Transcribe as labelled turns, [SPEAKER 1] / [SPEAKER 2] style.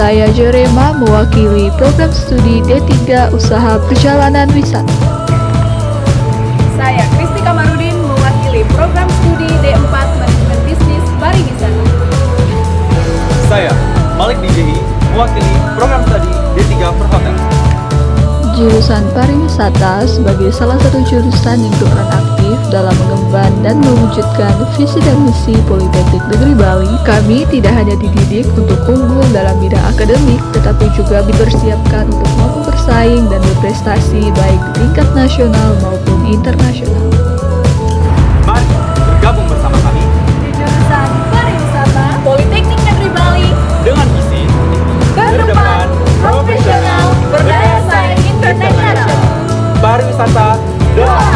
[SPEAKER 1] Saya Jorema mewakili program studi D3 Usaha Perjalanan Wisata.
[SPEAKER 2] Saya Kristi Kamarudin mewakili program studi D4 Manajemen Bisnis Pariwisata.
[SPEAKER 3] Saya Malik DJI mewakili program studi D3 Perhotelan.
[SPEAKER 1] Jurusan pariwisata sebagai salah satu jurusan yang diperkenalkan aktif dalam mengemban dan mewujudkan visi dan misi Politeknik Negeri Bali, kami tidak hanya dididik untuk unggul dalam bidang akademik, tetapi juga dipersiapkan untuk mampu bersaing dan berprestasi baik di tingkat nasional maupun internasional.
[SPEAKER 3] Mari bergabung bersama kami
[SPEAKER 2] di jurusan pariwisata Politeknik Negeri Bali
[SPEAKER 3] dengan visi berdepan, profesional, berdaya saing
[SPEAKER 2] internasional.
[SPEAKER 3] Pariwisata doa.